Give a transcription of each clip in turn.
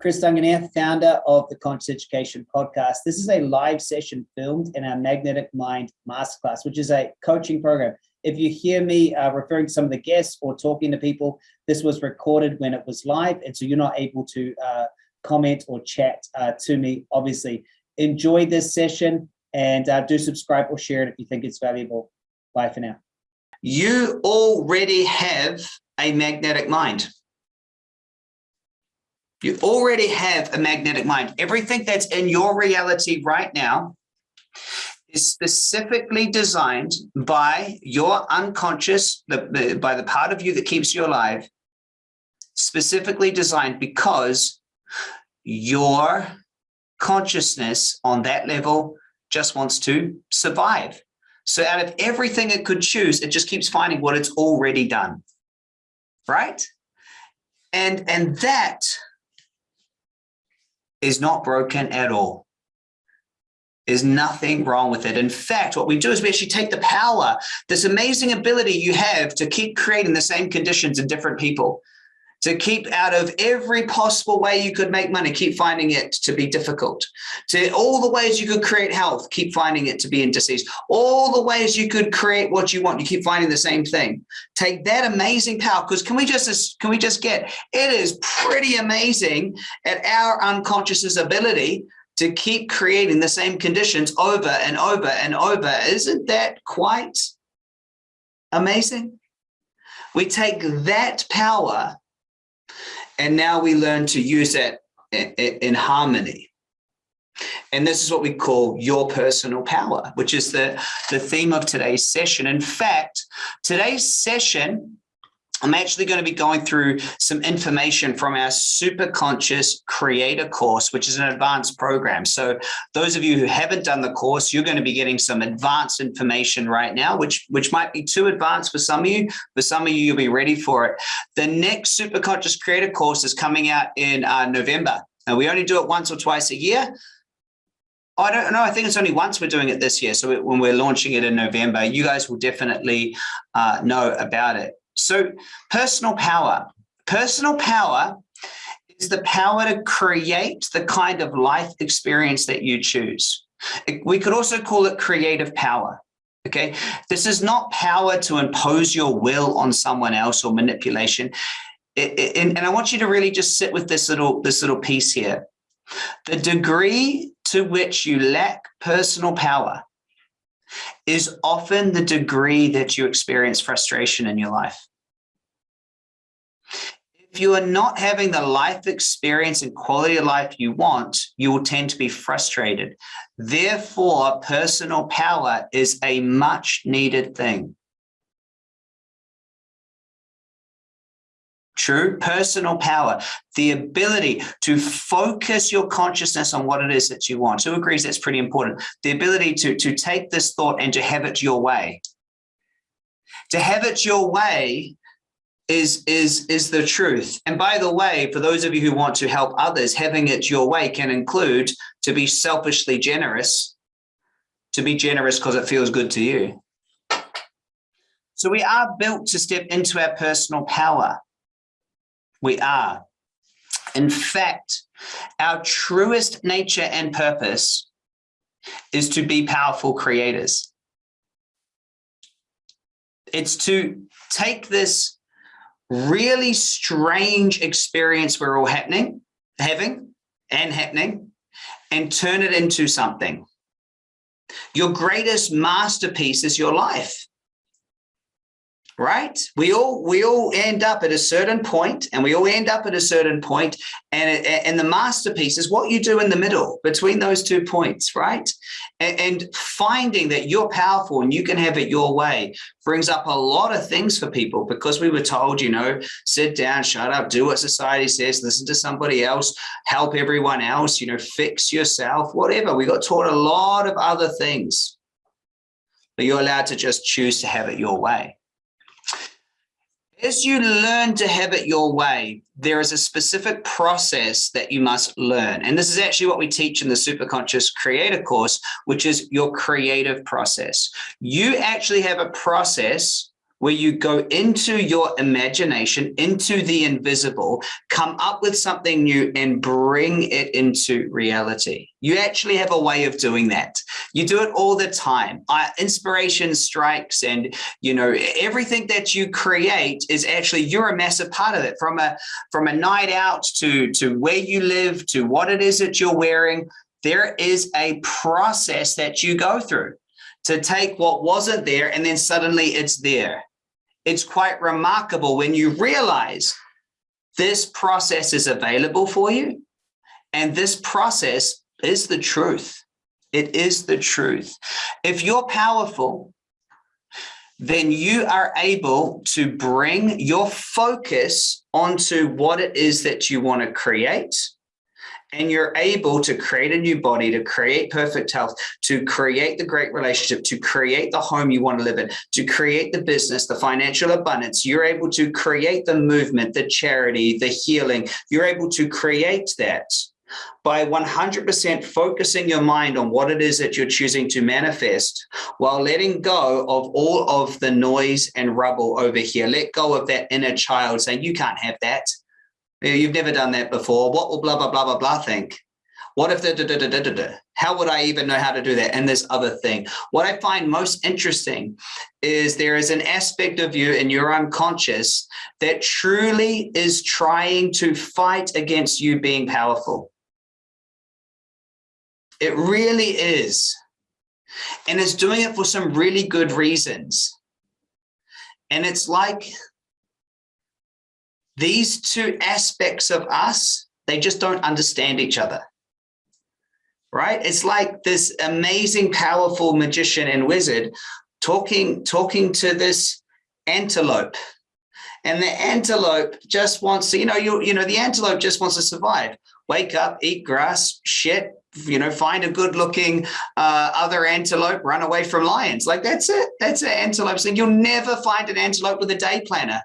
Chris Duncan here, founder of the Conscious Education Podcast. This is a live session filmed in our Magnetic Mind Masterclass, which is a coaching program. If you hear me uh, referring to some of the guests or talking to people, this was recorded when it was live, and so you're not able to uh, comment or chat uh, to me, obviously. Enjoy this session and uh, do subscribe or share it if you think it's valuable. Bye for now. You already have a magnetic mind. You already have a magnetic mind. Everything that's in your reality right now is specifically designed by your unconscious, by the part of you that keeps you alive, specifically designed because your consciousness on that level just wants to survive. So out of everything it could choose, it just keeps finding what it's already done. Right? And, and that is not broken at all. There's nothing wrong with it. In fact, what we do is we actually take the power, this amazing ability you have to keep creating the same conditions in different people, to keep out of every possible way you could make money, keep finding it to be difficult, to all the ways you could create health, keep finding it to be in disease, all the ways you could create what you want, you keep finding the same thing. Take that amazing power, because can we just can we just get it is pretty amazing at our unconscious's ability to keep creating the same conditions over and over and over. Isn't that quite amazing? We take that power and now we learn to use in, in harmony. And this is what we call your personal power, which is the, the theme of today's session. In fact, today's session I'm actually going to be going through some information from our super conscious creator course, which is an advanced program. So those of you who haven't done the course, you're going to be getting some advanced information right now, which, which might be too advanced for some of you. For some of you, you'll be ready for it. The next super conscious creator course is coming out in uh, November. And we only do it once or twice a year. I don't know. I think it's only once we're doing it this year. So when we're launching it in November, you guys will definitely uh, know about it. So personal power, personal power is the power to create the kind of life experience that you choose. We could also call it creative power. Okay, this is not power to impose your will on someone else or manipulation. and I want you to really just sit with this little this little piece here. The degree to which you lack personal power is often the degree that you experience frustration in your life. If you are not having the life experience and quality of life you want, you will tend to be frustrated. Therefore, personal power is a much needed thing. True personal power, the ability to focus your consciousness on what it is that you want. Who agrees that's pretty important? The ability to, to take this thought and to have it your way. To have it your way is is is the truth and by the way for those of you who want to help others having it your way can include to be selfishly generous to be generous because it feels good to you so we are built to step into our personal power we are. In fact our truest nature and purpose is to be powerful creators. It's to take this really strange experience we're all happening, having and happening and turn it into something. Your greatest masterpiece is your life right? We all we all end up at a certain point, and we all end up at a certain point, and and the masterpiece is what you do in the middle between those two points, right? And, and finding that you're powerful and you can have it your way brings up a lot of things for people because we were told, you know, sit down, shut up, do what society says, listen to somebody else, help everyone else, you know, fix yourself, whatever. We got taught a lot of other things, but you're allowed to just choose to have it your way. As you learn to have it your way, there is a specific process that you must learn. And this is actually what we teach in the Superconscious Creator course, which is your creative process. You actually have a process where you go into your imagination, into the invisible, come up with something new and bring it into reality. You actually have a way of doing that. You do it all the time. Inspiration strikes and, you know, everything that you create is actually, you're a massive part of it from a, from a night out to, to where you live, to what it is that you're wearing. There is a process that you go through to take what wasn't there and then suddenly it's there it's quite remarkable when you realize this process is available for you and this process is the truth. It is the truth. If you're powerful, then you are able to bring your focus onto what it is that you want to create and you're able to create a new body, to create perfect health, to create the great relationship, to create the home you want to live in, to create the business, the financial abundance, you're able to create the movement, the charity, the healing. You're able to create that by 100% focusing your mind on what it is that you're choosing to manifest while letting go of all of the noise and rubble over here. Let go of that inner child saying, you can't have that. You've never done that before. What will blah, blah, blah, blah, blah think? What if the da, da, da, da, da, da? How would I even know how to do that? And this other thing. What I find most interesting is there is an aspect of you in your unconscious that truly is trying to fight against you being powerful. It really is. And it's doing it for some really good reasons. And it's like these two aspects of us, they just don't understand each other. Right? It's like this amazing, powerful magician and wizard talking, talking to this antelope. And the antelope just wants to, you know, you, you know, the antelope just wants to survive. Wake up, eat grass, shit, you know, find a good looking uh, other antelope, run away from lions. Like that's it. That's an antelope thing. You'll never find an antelope with a day planner.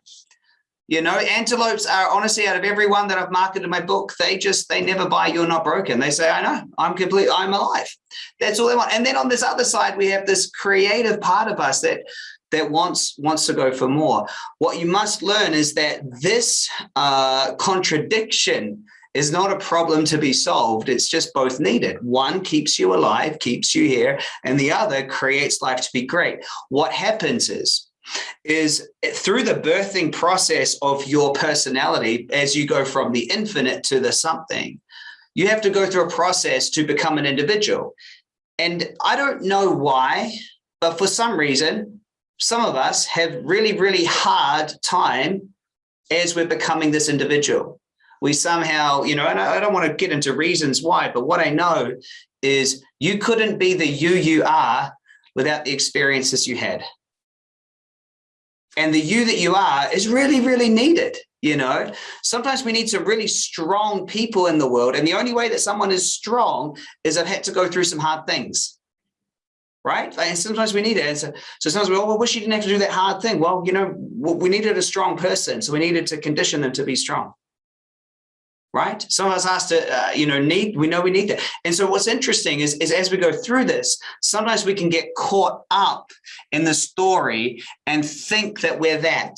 You know, antelopes are honestly out of everyone that I've marketed my book, they just, they never buy You're Not Broken. They say, I know, I'm complete, I'm alive. That's all they want. And then on this other side, we have this creative part of us that that wants wants to go for more. What you must learn is that this uh, contradiction is not a problem to be solved. It's just both needed. One keeps you alive, keeps you here, and the other creates life to be great. What happens is is through the birthing process of your personality as you go from the infinite to the something you have to go through a process to become an individual. And i don't know why but for some reason some of us have really really hard time as we're becoming this individual. We somehow you know and i don't want to get into reasons why but what i know is you couldn't be the you you are without the experiences you had and the you that you are is really, really needed. You know, sometimes we need some really strong people in the world. And the only way that someone is strong is I've had to go through some hard things. Right. And sometimes we need it. And so, so sometimes we, oh, well, wish you didn't have to do that hard thing. Well, you know, we needed a strong person. So we needed to condition them to be strong right? Some of us to, uh, you know, need, we know we need that. And so what's interesting is, is as we go through this, sometimes we can get caught up in the story and think that we're that,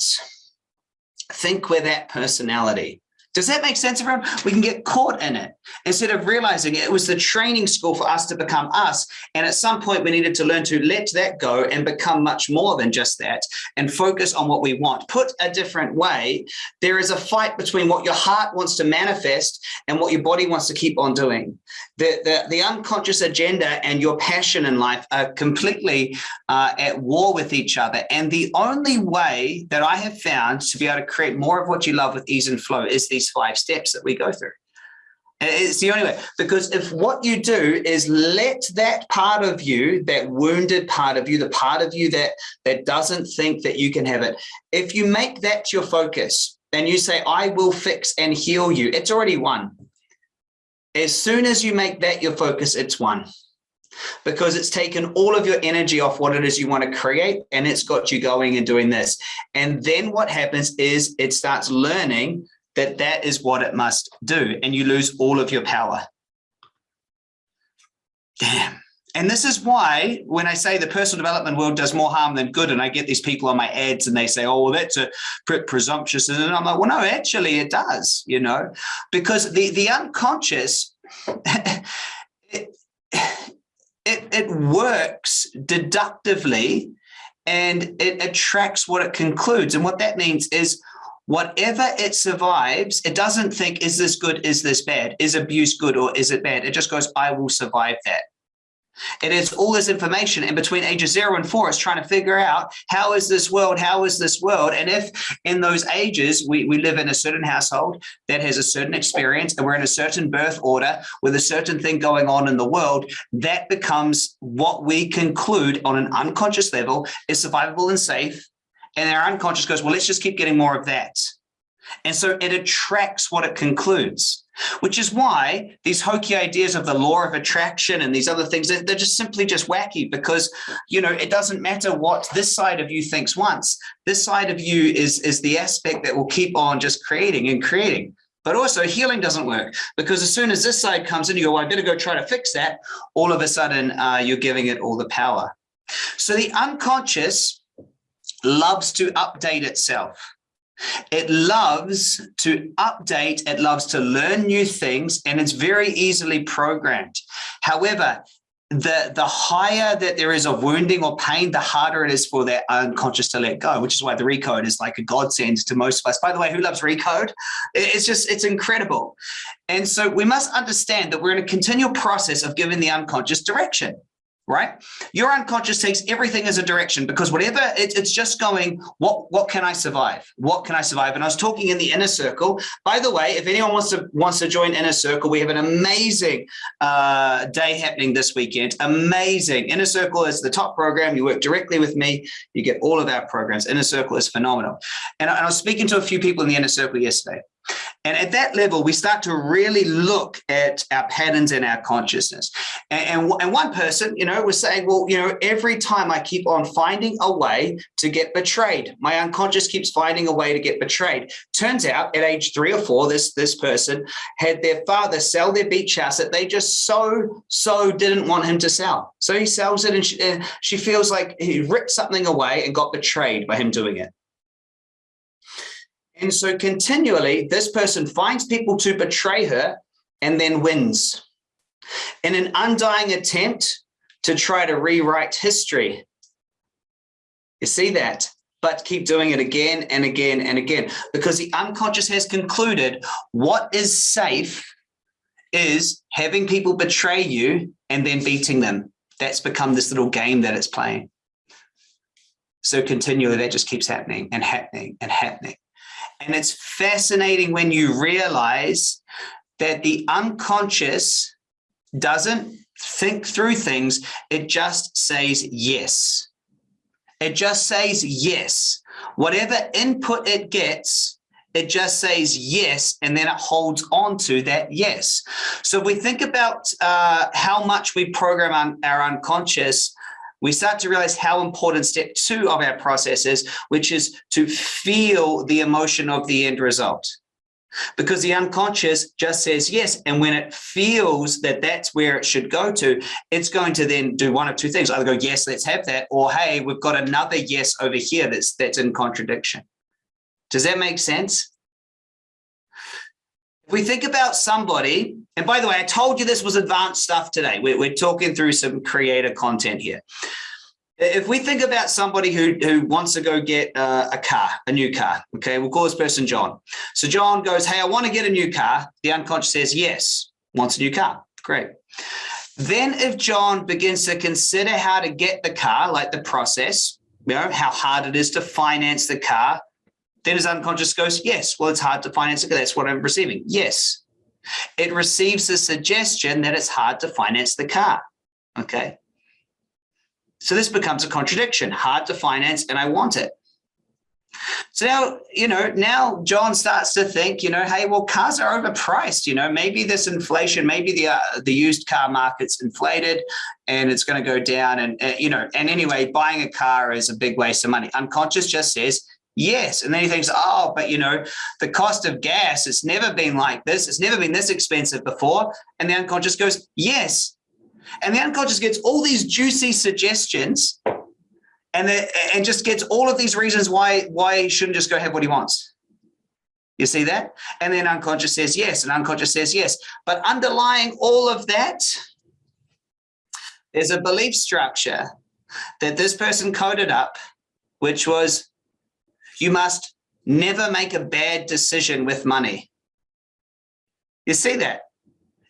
think we're that personality. Does that make sense, everyone? We can get caught in it instead of realizing it was the training school for us to become us. And at some point, we needed to learn to let that go and become much more than just that and focus on what we want. Put a different way, there is a fight between what your heart wants to manifest and what your body wants to keep on doing. The, the, the unconscious agenda and your passion in life are completely uh, at war with each other. And the only way that I have found to be able to create more of what you love with ease and flow is these these five steps that we go through. And it's the only way, because if what you do is let that part of you, that wounded part of you, the part of you that, that doesn't think that you can have it, if you make that your focus and you say, I will fix and heal you, it's already won. As soon as you make that your focus, it's won because it's taken all of your energy off what it is you want to create and it's got you going and doing this. And then what happens is it starts learning that that is what it must do and you lose all of your power. Damn. And this is why when I say the personal development world does more harm than good, and I get these people on my ads and they say, oh, well, that's a presumptuous. And I'm like, well, no, actually it does, you know, because the, the unconscious, it, it, it works deductively and it attracts what it concludes. And what that means is whatever it survives, it doesn't think, is this good? Is this bad? Is abuse good or is it bad? It just goes, I will survive that. It is all this information and between ages zero and four, it's trying to figure out how is this world? How is this world? And if in those ages, we, we live in a certain household that has a certain experience and we're in a certain birth order with a certain thing going on in the world, that becomes what we conclude on an unconscious level is survivable and safe. And our unconscious goes, well, let's just keep getting more of that. And so it attracts what it concludes which is why these hokey ideas of the law of attraction and these other things, they're, just simply just wacky because, you know, it doesn't matter what this side of you thinks once. This side of you is, is the aspect that will keep on just creating and creating. But also healing doesn't work because as soon as this side comes in, you go, well, I better go try to fix that. All of a sudden, uh, you're giving it all the power. So the unconscious loves to update itself. It loves to update, it loves to learn new things, and it's very easily programmed. However, the, the higher that there is of wounding or pain, the harder it is for that unconscious to let go, which is why the recode is like a godsend to most of us. By the way, who loves recode? It's just, it's incredible. And so we must understand that we're in a continual process of giving the unconscious direction right? Your unconscious takes everything as a direction because whatever it, it's just going, what what can I survive? What can I survive? And I was talking in the inner circle. By the way, if anyone wants to wants to join inner circle, we have an amazing uh, day happening this weekend. Amazing. Inner circle is the top program. You work directly with me. You get all of our programs. Inner circle is phenomenal. And I, and I was speaking to a few people in the inner circle yesterday. And at that level, we start to really look at our patterns and our consciousness. And, and, and, one person, you know, was saying, well, you know, every time I keep on finding a way to get betrayed, my unconscious keeps finding a way to get betrayed. Turns out at age three or four, this, this person had their father sell their beach house that they just so, so didn't want him to sell. So he sells it and she, uh, she feels like he ripped something away and got betrayed by him doing it. And so continually, this person finds people to betray her and then wins in an undying attempt to try to rewrite history. You see that? But keep doing it again and again and again because the unconscious has concluded what is safe is having people betray you and then beating them. That's become this little game that it's playing. So continually, that just keeps happening and happening and happening. And it's fascinating when you realize that the unconscious doesn't think through things. It just says yes. It just says yes. Whatever input it gets, it just says yes, and then it holds on to that yes. So we think about uh, how much we program our unconscious, we start to realize how important step two of our process is, which is to feel the emotion of the end result. Because the unconscious just says yes. And when it feels that that's where it should go to, it's going to then do one of two things. Either go, yes, let's have that. Or, hey, we've got another yes over here that's, that's in contradiction. Does that make sense? If we think about somebody, and by the way, I told you this was advanced stuff today. We're, we're talking through some creator content here. If we think about somebody who, who wants to go get uh, a car, a new car, okay, we'll call this person John. So John goes, hey, I want to get a new car. The unconscious says, yes, wants a new car. Great. Then if John begins to consider how to get the car, like the process, you know, how hard it is to finance the car, then his unconscious goes, yes, well, it's hard to finance. That's what I'm receiving. Yes. It receives the suggestion that it's hard to finance the car. Okay. So this becomes a contradiction, hard to finance and I want it. So now, you know, now John starts to think, you know, hey, well, cars are overpriced. You know, maybe this inflation, maybe the uh, the used car market's inflated, and it's going to go down. And uh, you know, and anyway, buying a car is a big waste of money. Unconscious just says, Yes. And then he thinks, oh, but you know, the cost of gas, it's never been like this. It's never been this expensive before. And the unconscious goes, yes. And the unconscious gets all these juicy suggestions and, the, and just gets all of these reasons why, why he shouldn't just go have what he wants. You see that? And then unconscious says yes, and unconscious says yes. But underlying all of that, there's a belief structure that this person coded up, which was you must never make a bad decision with money. You see that?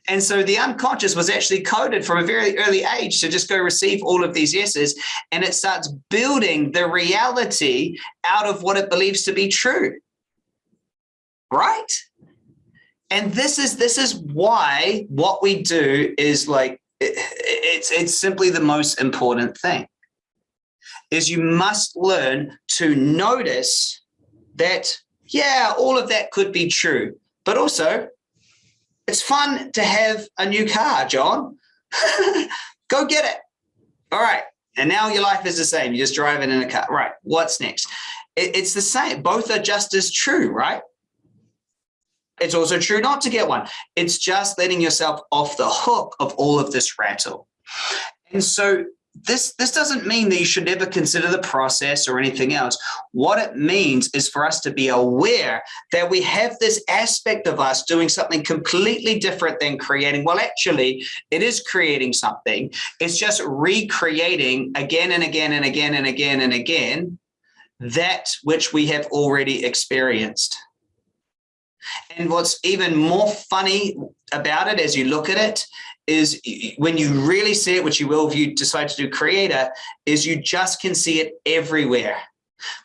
And so the unconscious was actually coded from a very early age to just go receive all of these yeses. And it starts building the reality out of what it believes to be true. Right? And this is this is why what we do is like it, it's it's simply the most important thing is you must learn to notice that yeah all of that could be true but also it's fun to have a new car, John. Go get it. All right. And now your life is the same. You're just driving in a car. Right. What's next? it's the same. Both are just as true, right? It's also true not to get one. It's just letting yourself off the hook of all of this rattle. And so this this doesn't mean that you should never consider the process or anything else. What it means is for us to be aware that we have this aspect of us doing something completely different than creating. Well actually it is creating something. It's just recreating again and again and again and again and again that which we have already experienced. And what's even more funny about it as you look at it is when you really see it, which you will if you decide to do creator, is you just can see it everywhere.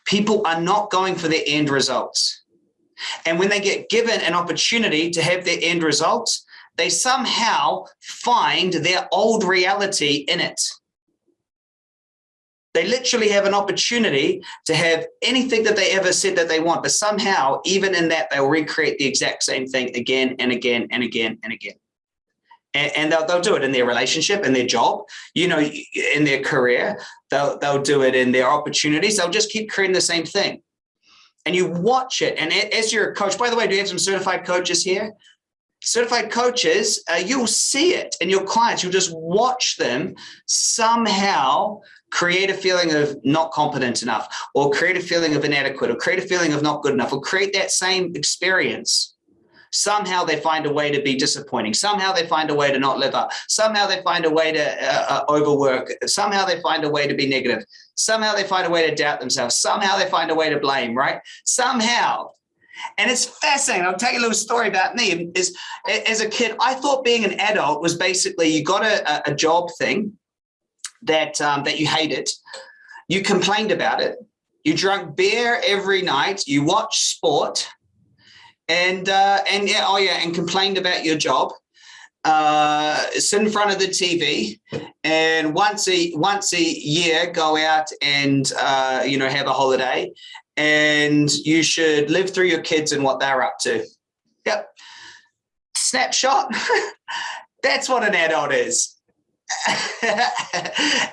People are not going for their end results. And when they get given an opportunity to have their end results, they somehow find their old reality in it. They literally have an opportunity to have anything that they ever said that they want, but somehow, even in that, they'll recreate the exact same thing again and again and again and again. And, and they'll, they'll do it in their relationship in their job you know in their career. They'll they'll do it in their opportunities. They'll just keep creating the same thing. And you watch it. And as you're a coach by the way do you have some certified coaches here? Certified coaches uh, you'll see it in your clients. You'll just watch them somehow create a feeling of not competent enough or create a feeling of inadequate or create a feeling of not good enough or create that same experience somehow they find a way to be disappointing. Somehow they find a way to not live up. Somehow they find a way to uh, uh, overwork. Somehow they find a way to be negative. Somehow they find a way to doubt themselves. Somehow they find a way to blame, right? Somehow. And it's fascinating. I'll tell you a little story about me. Is as a kid, I thought being an adult was basically you got a, a job thing that um, that you hated, you complained about it, you drank beer every night, you watched sport, and uh, and yeah, oh yeah, and complained about your job. Uh, sit in front of the TV, and once a once a year go out and uh, you know have a holiday, and you should live through your kids and what they're up to. Yep, snapshot. That's what an adult is.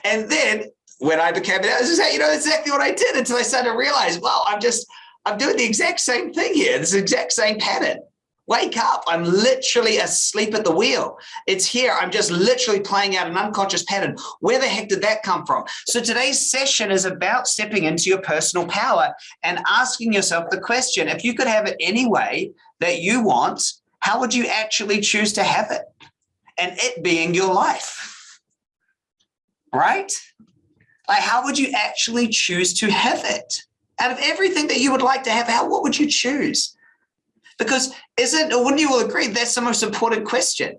and then when I became an adult, I was just, you know, exactly what I did until I started to realize, well, I'm just I'm doing the exact same thing here. This exact same pattern. Wake up. I'm literally asleep at the wheel. It's here. I'm just literally playing out an unconscious pattern. Where the heck did that come from? So today's session is about stepping into your personal power and asking yourself the question, if you could have it any way that you want, how would you actually choose to have it? And it being your life, right? Like, how would you actually choose to have it? out of everything that you would like to have, how what would you choose? Because isn't or wouldn't you all agree that's the most important question?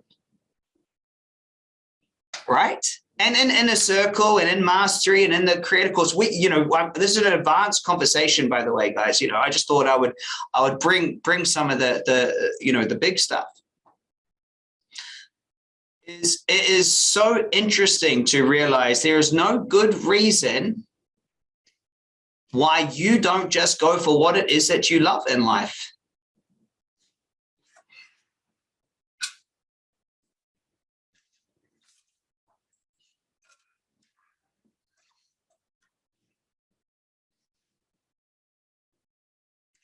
Right? And in, inner circle and in mastery and in the creative course, we, you know, um, this is an advanced conversation, by the way, guys. You know, I just thought I would I would bring bring some of the the you know the big stuff. Is it is so interesting to realize there is no good reason why you don't just go for what it is that you love in life.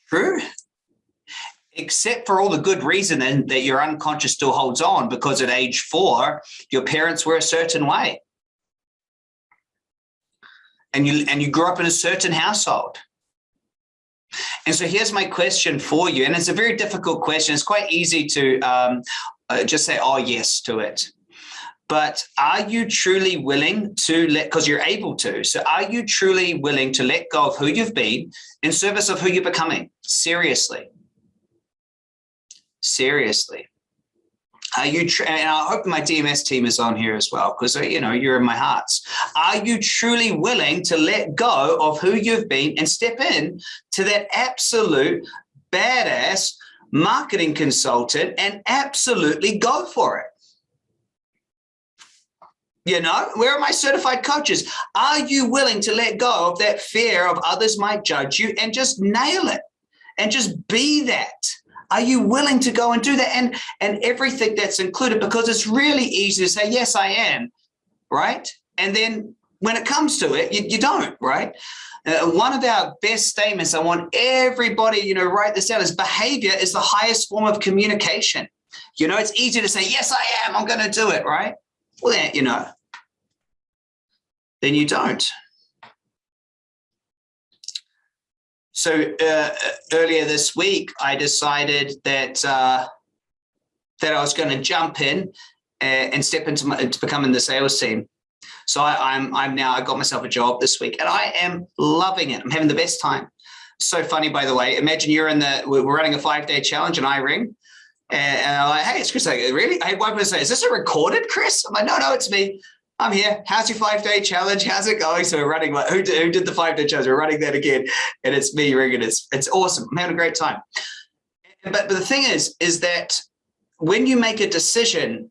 True. Except for all the good reason that your unconscious still holds on because at age four, your parents were a certain way. And you, and you grew up in a certain household. And so here's my question for you. And it's a very difficult question. It's quite easy to um, uh, just say, oh, yes to it. But are you truly willing to let, because you're able to, so are you truly willing to let go of who you've been in service of who you're becoming? Seriously. Seriously. Are you, and I hope my DMS team is on here as well, because, uh, you know, you're in my hearts. Are you truly willing to let go of who you've been and step in to that absolute badass marketing consultant and absolutely go for it? You know, where are my certified coaches? Are you willing to let go of that fear of others might judge you and just nail it and just be that? Are you willing to go and do that? And, and everything that's included, because it's really easy to say, yes, I am, right? And then when it comes to it, you, you don't, right? Uh, one of our best statements, I want everybody, you know, write this down, is behavior is the highest form of communication. You know, it's easy to say, yes, I am, I'm going to do it, right? Well, then, you know, then you don't. So uh, earlier this week, I decided that uh, that I was going to jump in and, and step into, my, becoming the sales team. So I, I'm I'm now I got myself a job this week, and I am loving it. I'm having the best time. So funny, by the way. Imagine you're in the we're running a five day challenge, and I ring. And, and I'm like, hey, it's Chris. Like, really? Hey, one person say, is this a recorded, Chris? I'm like, no, no, it's me. I'm here. How's your five day challenge? How's it going? So we're running. Who did, who did the five day challenge? We're running that again, and it's me ringing. It's it's awesome. I'm having a great time. But but the thing is, is that when you make a decision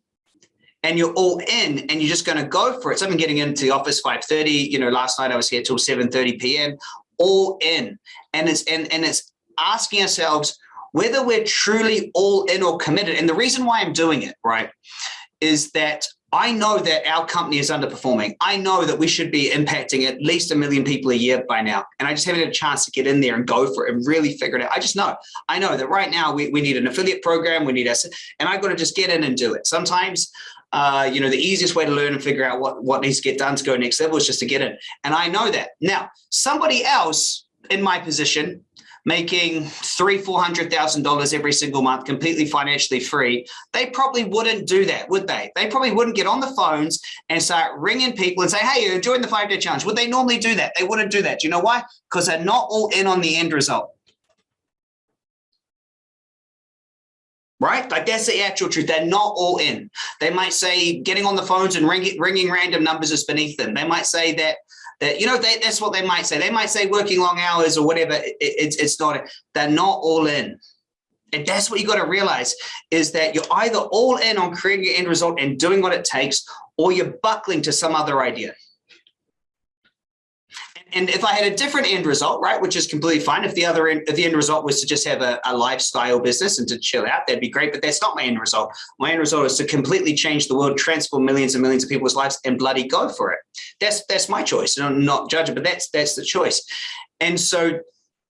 and you're all in and you're just going to go for it. So I'm getting into the office 5:30. You know, last night I was here till 7:30 p.m. All in, and it's and and it's asking ourselves whether we're truly all in or committed. And the reason why I'm doing it, right, is that I know that our company is underperforming. I know that we should be impacting at least a million people a year by now. And I just haven't had a chance to get in there and go for it and really figure it out. I just know, I know that right now we, we need an affiliate program. We need us, and I've got to just get in and do it. Sometimes, uh, you know, the easiest way to learn and figure out what, what needs to get done to go next level is just to get in. And I know that now somebody else in my position making three, four hundred thousand dollars every single month, completely financially free, they probably wouldn't do that, would they? They probably wouldn't get on the phones and start ringing people and say, "Hey, you're enjoying the five day challenge." Would they normally do that? They wouldn't do that. Do you know why? Because they're not all in on the end result. right? Like that's the actual truth. They're not all in. They might say getting on the phones and ringing, ringing random numbers is beneath them. They might say that that you know they, that's what they might say. They might say working long hours or whatever it, it's it's not they're not all in. And that's what you got to realize is that you're either all in on creating your end result and doing what it takes or you're buckling to some other idea and if I had a different end result, right, which is completely fine. If the other end, if the end result was to just have a, a, lifestyle business and to chill out, that'd be great. But that's not my end result. My end result is to completely change the world, transform millions and millions of people's lives, and bloody go for it. That's that's my choice. And I'm not judging, but that's that's the choice. And so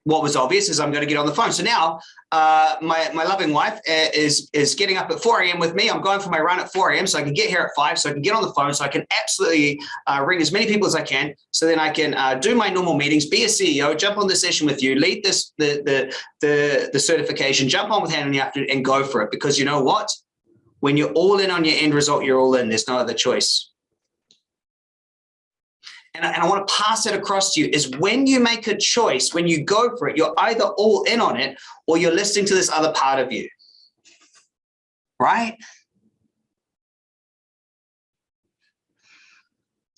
what was obvious is I'm going to get on the phone. So now uh, my, my loving wife uh, is, is getting up at 4 a.m. with me. I'm going for my run at 4 a.m. so I can get here at 5 so I can get on the phone so I can absolutely uh, ring as many people as I can so then I can uh, do my normal meetings, be a CEO, jump on the session with you, lead this the, the, the, the certification, jump on with hand in the afternoon and go for it. Because you know what? When you're all in on your end result, you're all in. There's no other choice and I, and I want to pass it across to you, is when you make a choice, when you go for it, you're either all in on it or you're listening to this other part of you. Right?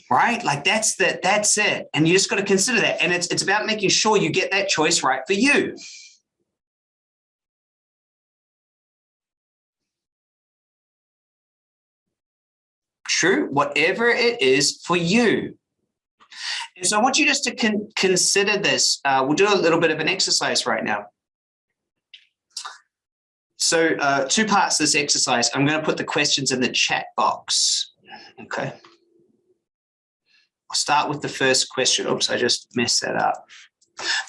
Right? Like that's the, that's it. And you just got to consider that. And it's it's about making sure you get that choice right for you. True, whatever it is for you. And so I want you just to con consider this. Uh, we'll do a little bit of an exercise right now. So uh, two parts of this exercise. I'm going to put the questions in the chat box. Okay. I'll start with the first question. Oops, I just messed that up.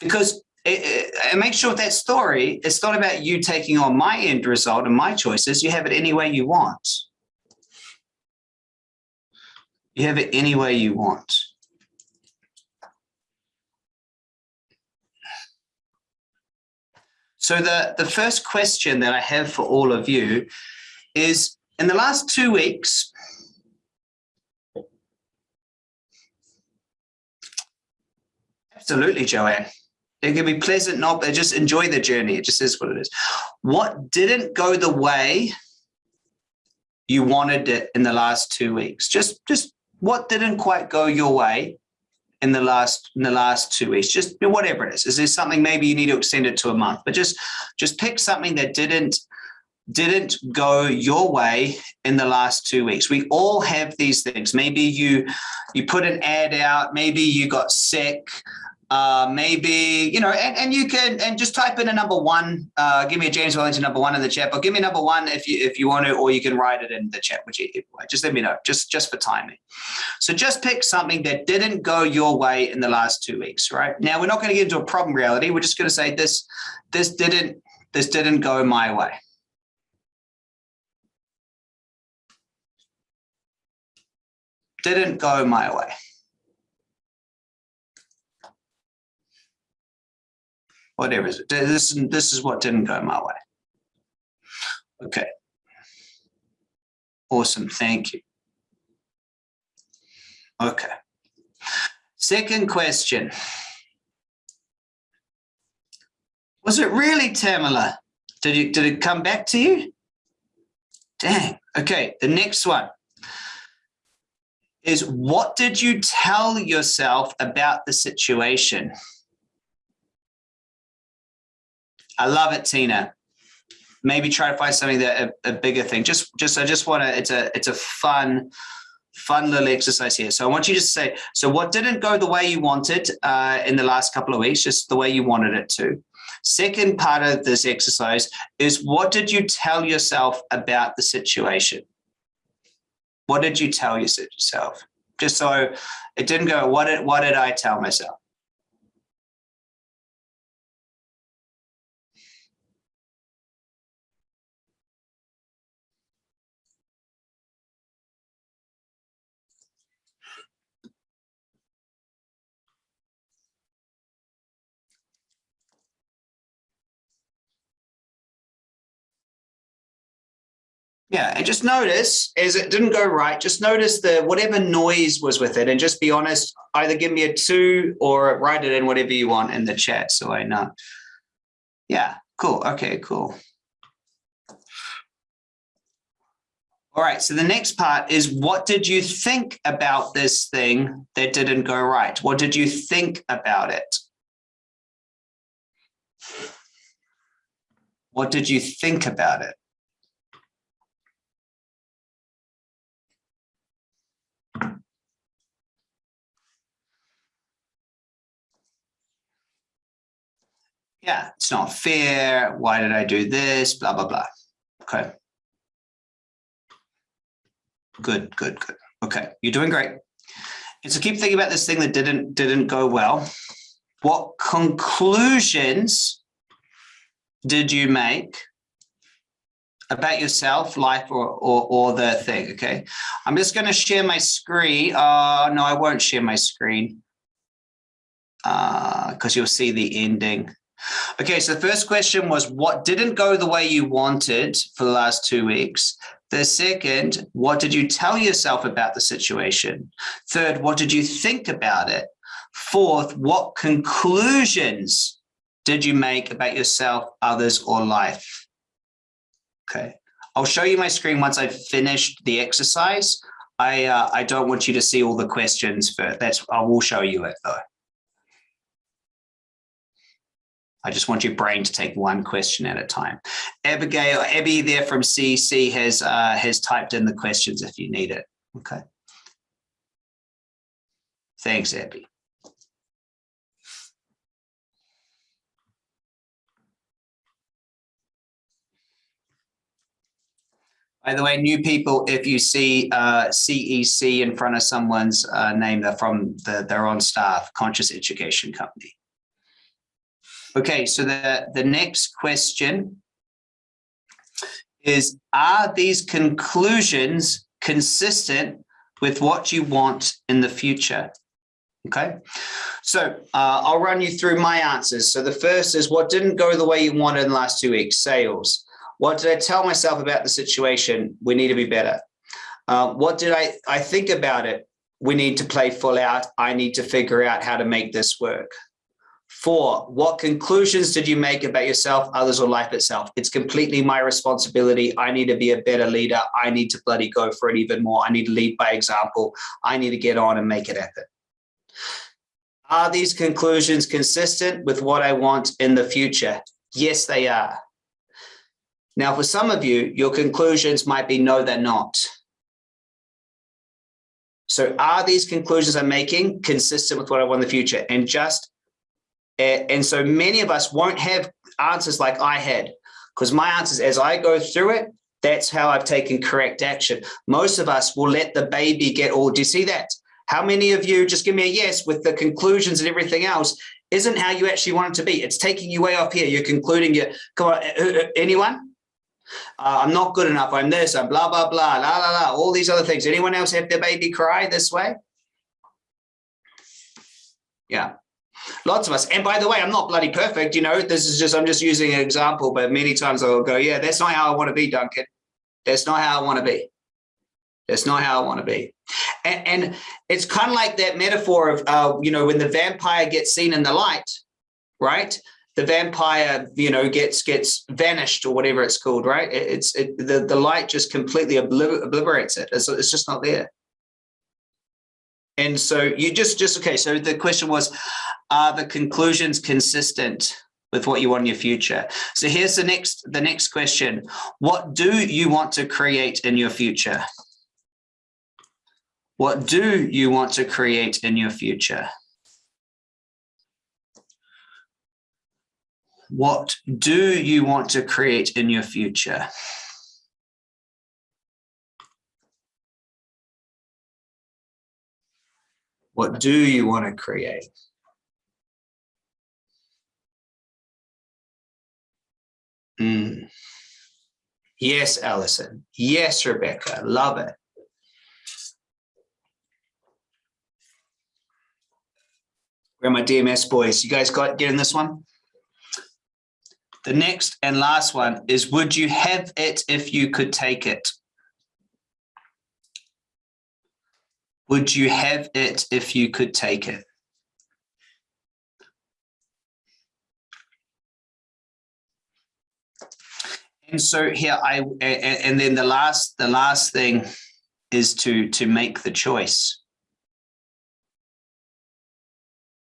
Because it, it, and make sure that story, it's not about you taking on my end result and my choices. You have it any way you want. You have it any way you want. So the, the first question that I have for all of you is, in the last two weeks, absolutely, Joanne, it can be pleasant, not, but just enjoy the journey. It just is what it is. What didn't go the way you wanted it in the last two weeks? Just, just what didn't quite go your way in the last in the last two weeks. Just whatever it is. Is there something maybe you need to extend it to a month? But just just pick something that didn't didn't go your way in the last two weeks. We all have these things. Maybe you you put an ad out. Maybe you got sick uh, maybe, you know, and, and you can, and just type in a number one, uh, give me a James Wellington number one in the chat, but give me number one if you, if you want to, or you can write it in the chat, which you, just let me know, just, just for timing. So just pick something that didn't go your way in the last two weeks, right? Now we're not going to get into a problem reality. We're just going to say this, this didn't, this didn't go my way. Didn't go my way. Whatever is it. This, this is what didn't go my way. Okay. Awesome. Thank you. Okay. Second question. Was it really Tamala? Did you did it come back to you? Dang. Okay, the next one is what did you tell yourself about the situation? I love it, Tina. Maybe try to find something that a, a bigger thing. Just, just I just want to. It's a, it's a fun, fun little exercise here. So I want you to say, so what didn't go the way you wanted uh, in the last couple of weeks, just the way you wanted it to. Second part of this exercise is what did you tell yourself about the situation? What did you tell yourself? Just so it didn't go, what did, what did I tell myself? Yeah, and just notice as it didn't go right, just notice the whatever noise was with it and just be honest, either give me a two or write it in whatever you want in the chat so I know. Yeah, cool. Okay, cool. All right, so the next part is what did you think about this thing that didn't go right? What did you think about it? What did you think about it? Yeah, it's not fair. Why did I do this? Blah, blah, blah. Okay. Good, good, good. Okay, you're doing great. And so keep thinking about this thing that didn't didn't go well. What conclusions did you make about yourself, life, or, or, or the thing, okay? I'm just going to share my screen. Uh, no, I won't share my screen because uh, you'll see the ending. Okay, so the first question was what didn't go the way you wanted for the last two weeks? The second, what did you tell yourself about the situation? Third, what did you think about it? Fourth, what conclusions did you make about yourself, others, or life? Okay, I'll show you my screen once I've finished the exercise. I uh, I don't want you to see all the questions but That's I will show you it though. I just want your brain to take one question at a time. Abigail, Abby there from CEC has uh, has typed in the questions if you need it. Okay. Thanks, Abby. By the way, new people, if you see uh, CEC in front of someone's uh, name, they're from the, they're on staff, Conscious Education Company. Okay, so the, the next question is, are these conclusions consistent with what you want in the future? Okay, so uh, I'll run you through my answers. So the first is what didn't go the way you wanted in the last two weeks, sales. What did I tell myself about the situation? We need to be better. Uh, what did I, I think about it? We need to play full out. I need to figure out how to make this work. Four, what conclusions did you make about yourself, others, or life itself? It's completely my responsibility. I need to be a better leader. I need to bloody go for it even more. I need to lead by example. I need to get on and make it happen. Are these conclusions consistent with what I want in the future? Yes, they are. Now, for some of you, your conclusions might be no, they're not. So are these conclusions I'm making consistent with what I want in the future? And just, and so many of us won't have answers like I had, because my answers as I go through it, that's how I've taken correct action. Most of us will let the baby get all, do you see that? How many of you, just give me a yes with the conclusions and everything else, isn't how you actually want it to be. It's taking you way off here. You're concluding your, come on, uh, uh, anyone? Uh, I'm not good enough. I'm this, I'm blah, blah, blah, la, la, la, all these other things. Anyone else have their baby cry this way? Yeah, lots of us. And by the way, I'm not bloody perfect. You know, this is just, I'm just using an example, but many times I'll go, yeah, that's not how I want to be, Duncan. That's not how I want to be. That's not how I want to be. And, and it's kind of like that metaphor of, uh, you know, when the vampire gets seen in the light, right? the vampire, you know, gets gets vanished or whatever it's called, right? It, it's it, the the light just completely obliter obliterates it. It's, it's just not there. And so you just just okay. So the question was, are the conclusions consistent with what you want in your future? So here's the next the next question: What do you want to create in your future? What do you want to create in your future? What do you want to create in your future? What do you want to create? Mm. Yes, Allison. Yes, Rebecca. Love it. Where are my DMS boys? You guys got getting this one? The next and last one is, would you have it if you could take it? Would you have it if you could take it? And so here I, and then the last, the last thing is to, to make the choice.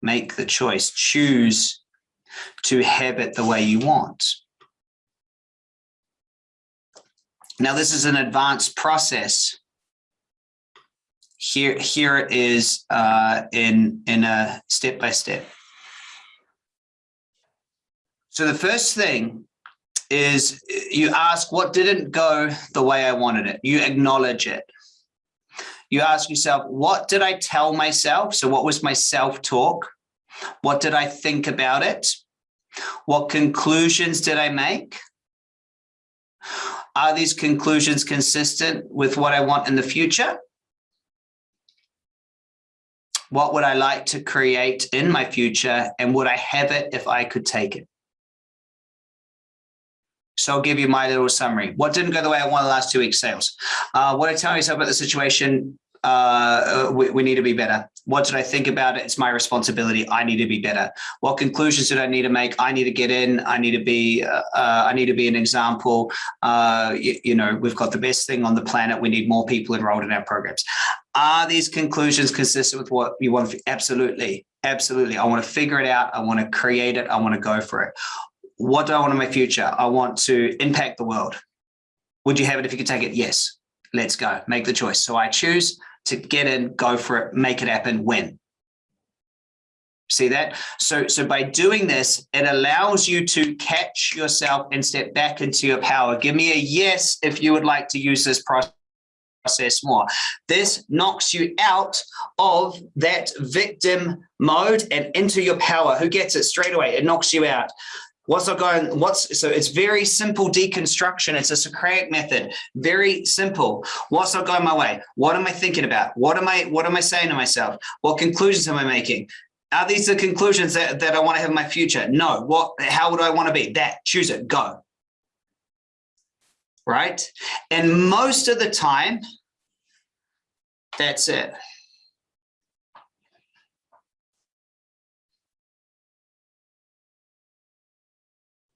Make the choice, choose to have it the way you want. Now, this is an advanced process. Here, here it is uh, in, in a step-by-step. -step. So the first thing is you ask what didn't go the way I wanted it. You acknowledge it. You ask yourself, what did I tell myself? So what was my self-talk? What did I think about it? What conclusions did I make? Are these conclusions consistent with what I want in the future? What would I like to create in my future and would I have it if I could take it? So I'll give you my little summary. What didn't go the way I wanted the last two weeks sales? Uh, what I tell myself about the situation uh, we, we, need to be better. What did I think about it? It's my responsibility. I need to be better. What conclusions did I need to make? I need to get in. I need to be. Uh, uh, I need to be an example. Uh, you, you, know, we've got the best thing on the planet. We need more people enrolled in our programs. Are these conclusions consistent with what you want? Absolutely, absolutely. I want to figure it out. I want to create it. I want to go for it. What do I want in my future? I want to impact the world. Would you have it if you could take it? Yes. Let's go. Make the choice. So I choose to get in, go for it, make it happen, win. See that? So, so by doing this, it allows you to catch yourself and step back into your power. Give me a yes if you would like to use this process. process more. This knocks you out of that victim mode and into your power. Who gets it straight away? It knocks you out. What's not going, what's, so it's very simple deconstruction. It's a Socratic method, very simple. What's not going my way? What am I thinking about? What am I, what am I saying to myself? What conclusions am I making? Are these the conclusions that, that I want to have in my future? No. What, how would I want to be? That, choose it, go. Right? And most of the time, that's it.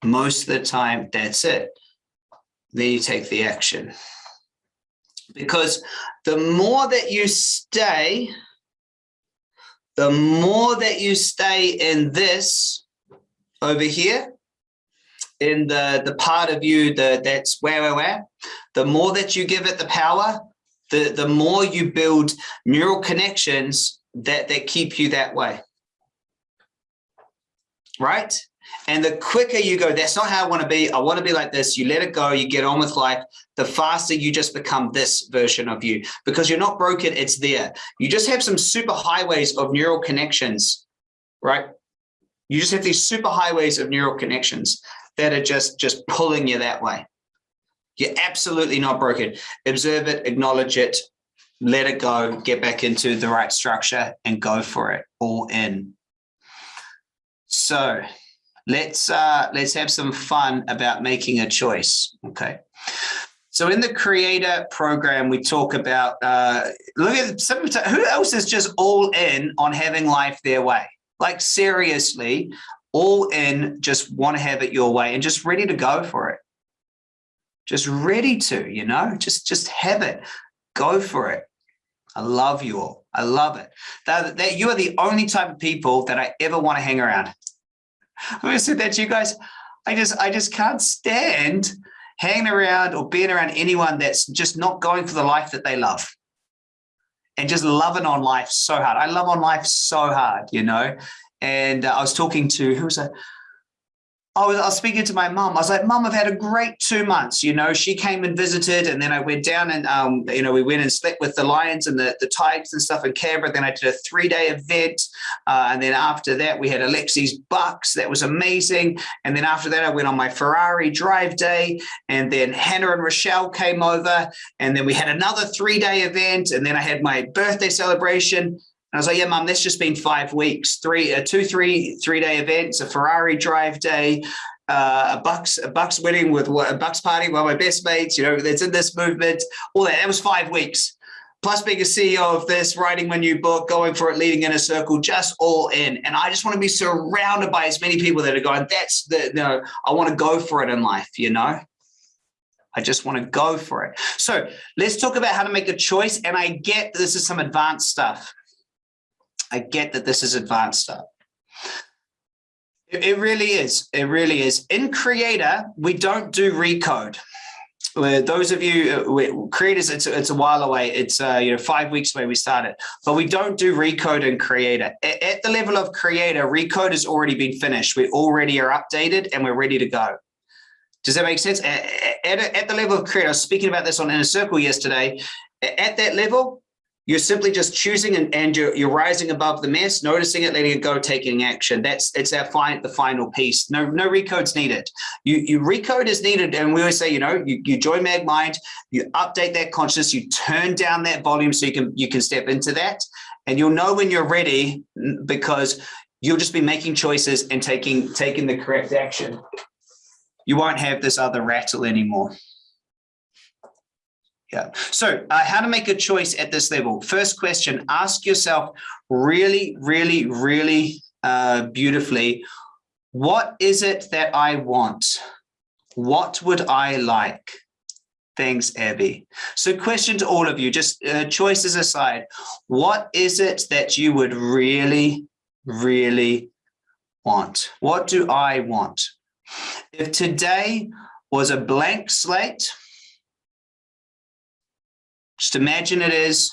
Most of the time, that's it. Then you take the action. Because the more that you stay, the more that you stay in this over here, in the, the part of you that that's where, where, where, the more that you give it the power, the, the more you build neural connections that, that keep you that way. Right? And the quicker you go, that's not how I want to be. I want to be like this. You let it go, you get on with life. The faster you just become this version of you because you're not broken. It's there. You just have some super highways of neural connections, right? You just have these super highways of neural connections that are just, just pulling you that way. You're absolutely not broken. Observe it, acknowledge it, let it go, get back into the right structure and go for it all in. So let's uh, let's have some fun about making a choice. Okay. So in the creator program, we talk about uh, look at some who else is just all in on having life their way. Like seriously, all in, just want to have it your way and just ready to go for it. Just ready to, you know, just just have it, go for it. I love you all. I love it. That, that you are the only type of people that I ever want to hang around. I said that to you guys. I just, I just can't stand hanging around or being around anyone that's just not going for the life that they love and just loving on life so hard. I love on life so hard, you know. And uh, I was talking to who was that? I was, I was speaking to my mom. I was like, Mom, I've had a great two months. You know, she came and visited, and then I went down and, um, you know, we went and slept with the lions and the, the tigers and stuff in Canberra. Then I did a three day event. Uh, and then after that, we had Alexi's Bucks. That was amazing. And then after that, I went on my Ferrari drive day. And then Hannah and Rochelle came over. And then we had another three day event. And then I had my birthday celebration. I was like, yeah, mum, that's just been five weeks, three, uh, two, three, three day events, a Ferrari drive day, uh, a Bucks, a Bucks wedding with a Bucks party, one of my best mates, you know, that's in this movement, all that. That was five weeks. Plus being a CEO of this, writing my new book, going for it, leading Inner Circle, just all in. And I just want to be surrounded by as many people that are going, that's the, you know, I want to go for it in life, you know? I just want to go for it. So let's talk about how to make a choice. And I get this is some advanced stuff. I get that this is advanced stuff. It, it really is. It really is. In Creator, we don't do recode. Where Those of you uh, creators, it's, it's a while away. It's uh, you know five weeks away we started, but we don't do recode in Creator. At, at the level of Creator, recode has already been finished. We already are updated and we're ready to go. Does that make sense? At, at, at the level of Creator, I was speaking about this on Inner Circle yesterday. At that level, you're simply just choosing and, and you're, you're rising above the mess, noticing it, letting it go, taking action. That's it's our fine, the final piece. No, no recode's needed. You, you recode is needed. And we always say, you know, you, you join MagMind, you update that consciousness, you turn down that volume so you can you can step into that. And you'll know when you're ready because you'll just be making choices and taking taking the correct action. You won't have this other rattle anymore. Yeah. So uh, how to make a choice at this level? First question, ask yourself really, really, really uh, beautifully, what is it that I want? What would I like? Thanks, Abby. So question to all of you, just uh, choices aside, what is it that you would really, really want? What do I want? If today was a blank slate, just imagine it is.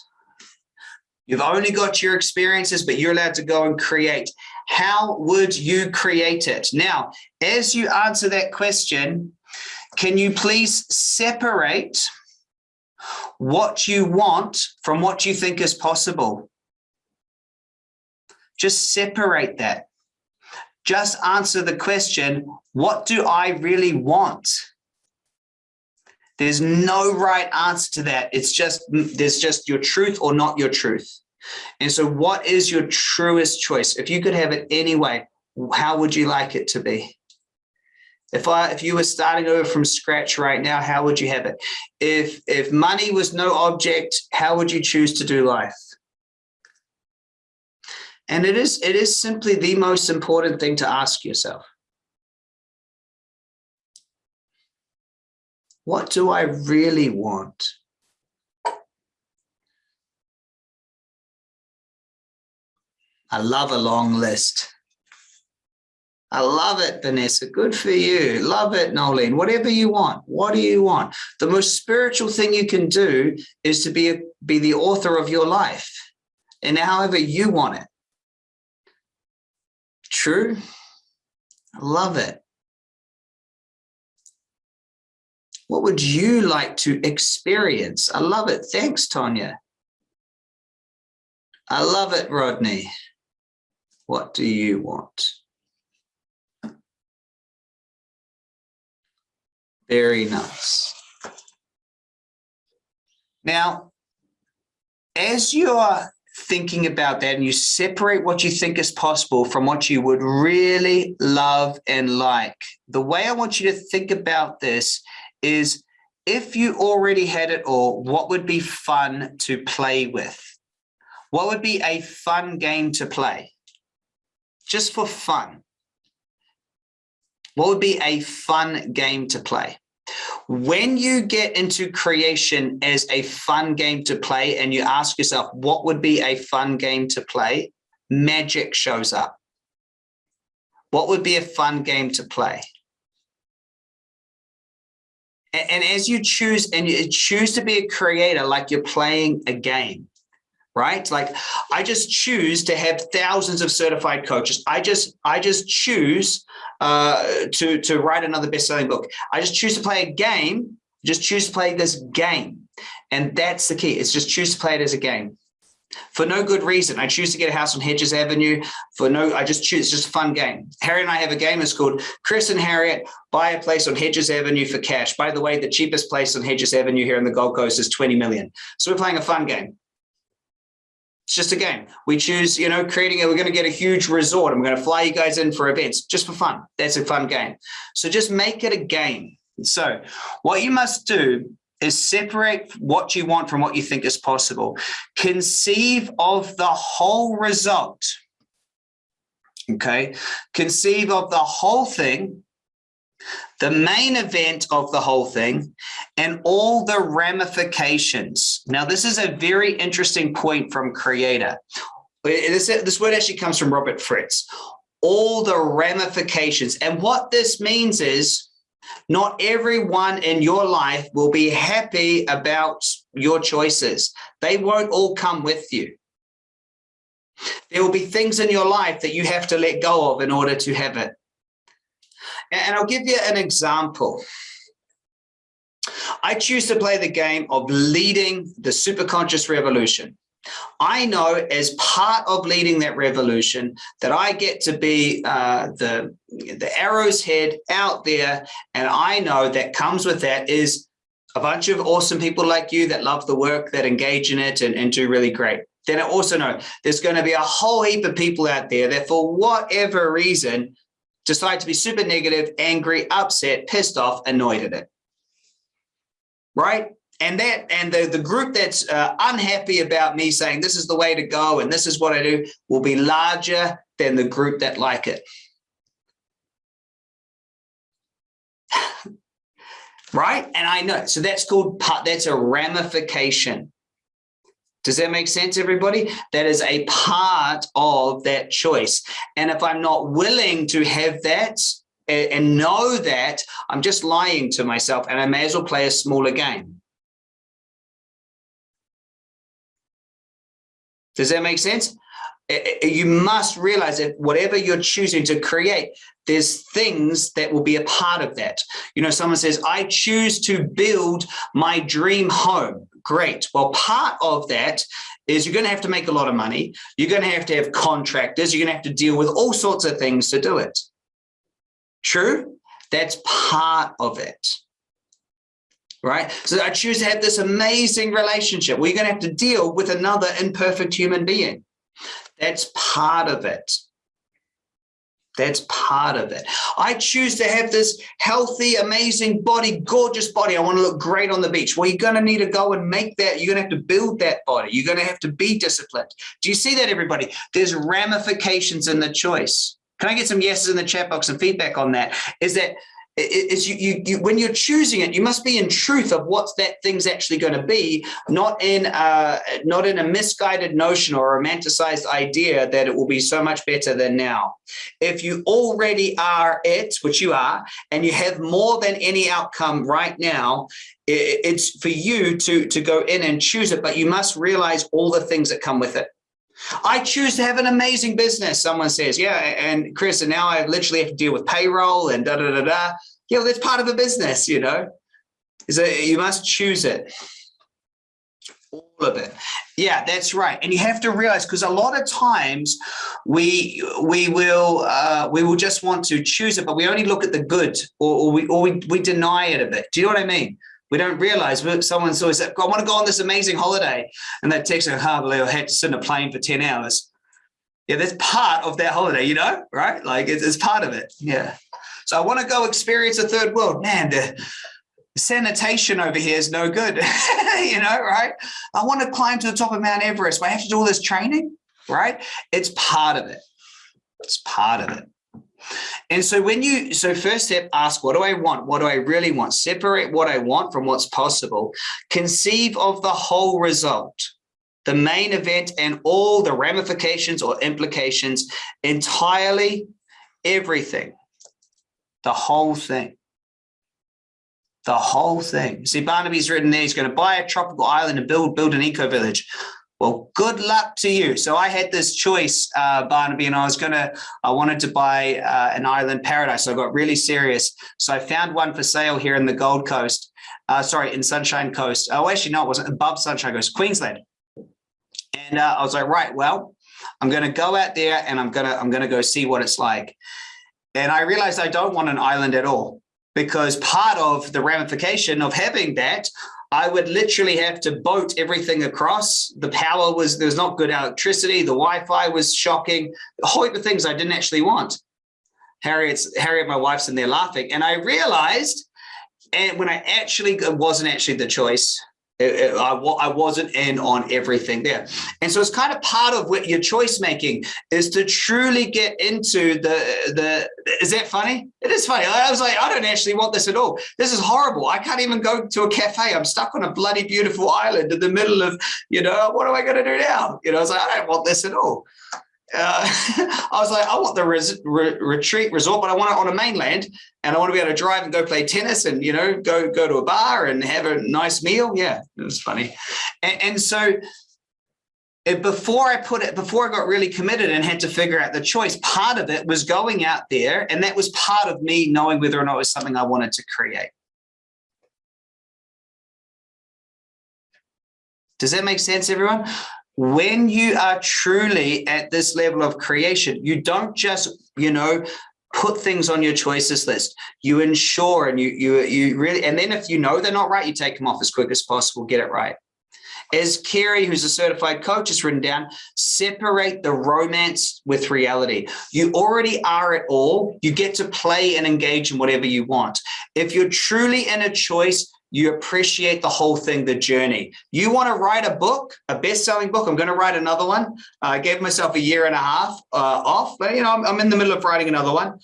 You've only got your experiences, but you're allowed to go and create. How would you create it? Now, as you answer that question, can you please separate what you want from what you think is possible. Just separate that. Just answer the question, what do I really want? There's no right answer to that. It's just, mm, there's just your truth or not your truth. And so what is your truest choice? If you could have it anyway, how would you like it to be? If I, if you were starting over from scratch right now, how would you have it? If, if money was no object, how would you choose to do life? And it is, it is simply the most important thing to ask yourself. What do I really want? I love a long list. I love it, Vanessa. Good for you. Love it, Nolene. Whatever you want. What do you want? The most spiritual thing you can do is to be, a, be the author of your life and however you want it. True? I love it. What would you like to experience? I love it. Thanks, Tonya. I love it, Rodney. What do you want? Very nice. Now, as you are thinking about that and you separate what you think is possible from what you would really love and like, the way I want you to think about this is if you already had it all, what would be fun to play with? What would be a fun game to play? Just for fun. What would be a fun game to play? When you get into creation as a fun game to play and you ask yourself, what would be a fun game to play? Magic shows up. What would be a fun game to play? And, and as you choose and you choose to be a creator, like you're playing a game, right? Like I just choose to have thousands of certified coaches. I just, I just choose uh, to, to write another best-selling book. I just choose to play a game, just choose to play this game. And that's the key. It's just choose to play it as a game for no good reason. I choose to get a house on Hedges Avenue for no, I just choose, it's just a fun game. Harry and I have a game, it's called Chris and Harriet buy a place on Hedges Avenue for cash. By the way, the cheapest place on Hedges Avenue here in the Gold Coast is 20 million. So we're playing a fun game. It's just a game. We choose, you know, creating it. We're going to get a huge resort. I'm going to fly you guys in for events just for fun. That's a fun game. So just make it a game. So what you must do is separate what you want from what you think is possible. Conceive of the whole result. Okay. Conceive of the whole thing the main event of the whole thing and all the ramifications. Now, this is a very interesting point from creator. This, this word actually comes from Robert Fritz. All the ramifications. And what this means is not everyone in your life will be happy about your choices. They won't all come with you. There will be things in your life that you have to let go of in order to have it. And I'll give you an example. I choose to play the game of leading the superconscious revolution. I know as part of leading that revolution that I get to be uh, the, the arrow's head out there. And I know that comes with that is a bunch of awesome people like you that love the work, that engage in it and, and do really great. Then I also know there's going to be a whole heap of people out there that for whatever reason decide to be super negative, angry, upset, pissed off, annoyed at it. Right? And that and the, the group that's uh, unhappy about me saying this is the way to go and this is what I do will be larger than the group that like it. right? And I know, so that's called, that's a ramification. Does that make sense, everybody? That is a part of that choice. And if I'm not willing to have that and know that, I'm just lying to myself and I may as well play a smaller game. Does that make sense? Eh, eh, eh, you must realize that whatever you're choosing to create, there's things that will be a part of that. You know, someone says, I choose to build my dream home Great. Well, part of that is you're going to have to make a lot of money. You're going to have to have contractors. You're going to have to deal with all sorts of things to do it. True? That's part of it. Right? So I choose to have this amazing relationship. We're going to have to deal with another imperfect human being. That's part of it. That's part of it. I choose to have this healthy, amazing body, gorgeous body. I want to look great on the beach. Well, you're going to need to go and make that. You're going to have to build that body. You're going to have to be disciplined. Do you see that, everybody? There's ramifications in the choice. Can I get some yeses in the chat box and feedback on that? Is that is you, you, you, when you're choosing it, you must be in truth of what that thing's actually going to be, not in uh, not in a misguided notion or romanticized idea that it will be so much better than now. If you already are it, which you are, and you have more than any outcome right now, it, it's for you to to go in and choose it. But you must realize all the things that come with it. I choose to have an amazing business. Someone says, yeah, and Chris, and now I literally have to deal with payroll and da da da da. Yeah, well, that's part of a business, you know. Is you must choose it. All of it. Yeah, that's right. And you have to realize because a lot of times we we will uh, we will just want to choose it, but we only look at the good or, or we or we, we deny it a bit. Do you know what I mean? We don't realize someone's always like, I want to go on this amazing holiday. And they text me, oh, I had to sit in a plane for 10 hours. Yeah, that's part of that holiday, you know, right? Like it's, it's part of it. Yeah. So I want to go experience a third world. Man, the sanitation over here is no good, you know, right? I want to climb to the top of Mount Everest, but I have to do all this training, right? It's part of it. It's part of it. And so when you, so first step, ask, what do I want? What do I really want? Separate what I want from what's possible. Conceive of the whole result, the main event and all the ramifications or implications entirely, everything, the whole thing. The whole thing. See, Barnaby's written there, he's going to buy a tropical island and build, build an eco village. Well, good luck to you. So I had this choice, uh, Barnaby, and I was going to, I wanted to buy uh, an island paradise. So I got really serious. So I found one for sale here in the Gold Coast. Uh, sorry, in Sunshine Coast. Oh, actually, no, it wasn't above Sunshine Coast, Queensland. And uh, I was like, right, well, I'm going to go out there and I'm to, I'm going to go see what it's like. And I realized I don't want an island at all because part of the ramification of having that I would literally have to boat everything across. The power was, there's not good electricity. The Wi-Fi was shocking. A whole heap of things I didn't actually want. Harriet's, Harriet, my wife's in there laughing. And I realized, and when I actually, wasn't actually the choice, I, I wasn't in on everything there. And so it's kind of part of what your choice making is to truly get into the, the, is that funny? It is funny. I was like, I don't actually want this at all. This is horrible. I can't even go to a cafe. I'm stuck on a bloody beautiful island in the middle of, you know, what am I going to do now? You know, I was like, I don't want this at all uh, I was like, I want the res re retreat resort, but I want it on a mainland and I want to be able to drive and go play tennis and, you know, go, go to a bar and have a nice meal. Yeah, it was funny. And, and so it, before I put it, before I got really committed and had to figure out the choice, part of it was going out there. And that was part of me knowing whether or not it was something I wanted to create. Does that make sense, everyone? When you are truly at this level of creation, you don't just, you know, put things on your choices list. You ensure and you you you really and then if you know they're not right, you take them off as quick as possible, get it right. As Kerry, who's a certified coach, has written down, separate the romance with reality. You already are it all. You get to play and engage in whatever you want. If you're truly in a choice, you appreciate the whole thing, the journey. You want to write a book, a best-selling book. I'm going to write another one. Uh, I gave myself a year and a half uh, off, but you know, I'm, I'm in the middle of writing another one.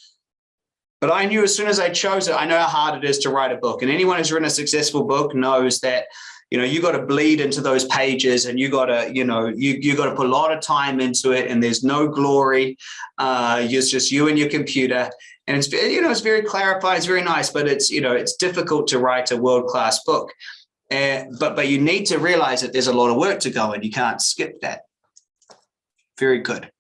But I knew as soon as I chose it, I know how hard it is to write a book. And anyone who's written a successful book knows that you know you got to bleed into those pages and you got to you know you you got to put a lot of time into it and there's no glory uh it's just you and your computer and it's you know it's very clarified it's very nice but it's you know it's difficult to write a world-class book uh, but but you need to realize that there's a lot of work to go and you can't skip that very good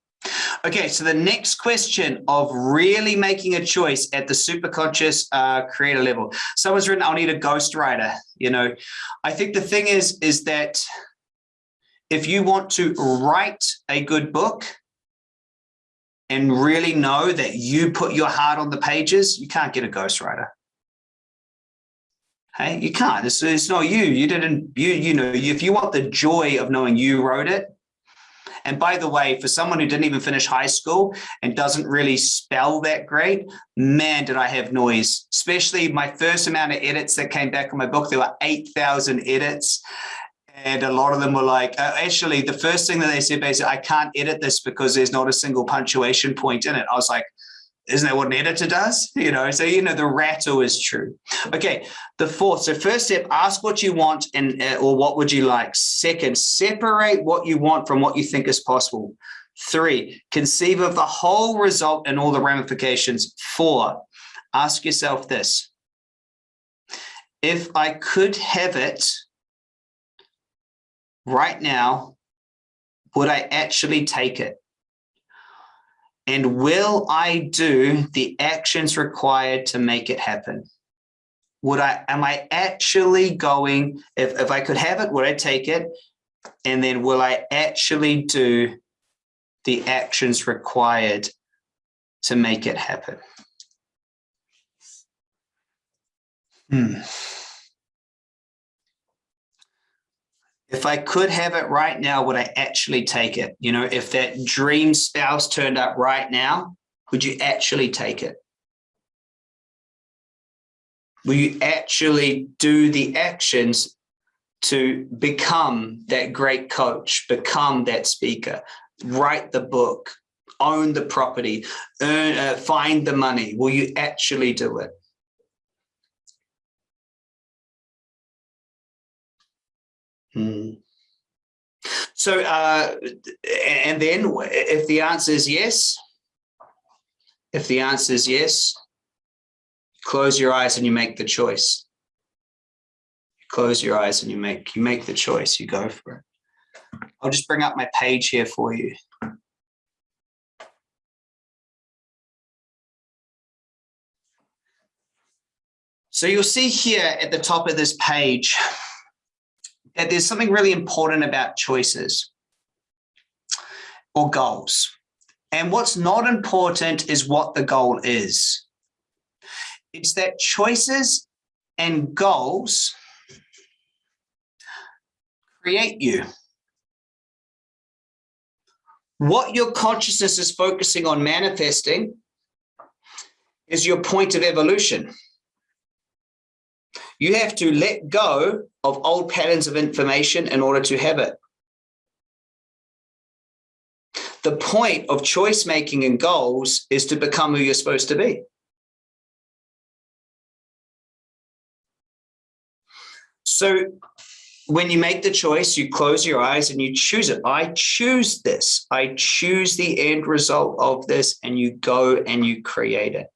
Okay, so the next question of really making a choice at the superconscious uh, creator level. Someone's written, I'll need a ghostwriter. You know, I think the thing is, is that if you want to write a good book and really know that you put your heart on the pages, you can't get a ghostwriter. Hey, you can't. It's, it's not you. You didn't, you, you know, if you want the joy of knowing you wrote it, and by the way, for someone who didn't even finish high school and doesn't really spell that great, man, did I have noise, especially my first amount of edits that came back on my book. There were 8,000 edits. And a lot of them were like, uh, actually, the first thing that they said basically, I can't edit this because there's not a single punctuation point in it. I was like, isn't that what an editor does? You know, so, you know, the rattle is true. Okay, the fourth. So first step, ask what you want and uh, or what would you like. Second, separate what you want from what you think is possible. Three, conceive of the whole result and all the ramifications. Four, ask yourself this. If I could have it right now, would I actually take it? And will I do the actions required to make it happen? Would I, am I actually going, if, if I could have it, would I take it? And then will I actually do the actions required to make it happen? Hmm. If I could have it right now, would I actually take it? You know, if that dream spouse turned up right now, would you actually take it? Will you actually do the actions to become that great coach, become that speaker, write the book, own the property, earn, uh, find the money? Will you actually do it? Hmm. So, uh, and then if the answer is yes, if the answer is yes, close your eyes and you make the choice. close your eyes and you make you make the choice. You go for it. I'll just bring up my page here for you. So you'll see here at the top of this page, that there's something really important about choices or goals. And what's not important is what the goal is. It's that choices and goals create you. What your consciousness is focusing on manifesting is your point of evolution. You have to let go of old patterns of information in order to have it. The point of choice making and goals is to become who you're supposed to be. So when you make the choice, you close your eyes and you choose it. I choose this. I choose the end result of this and you go and you create it.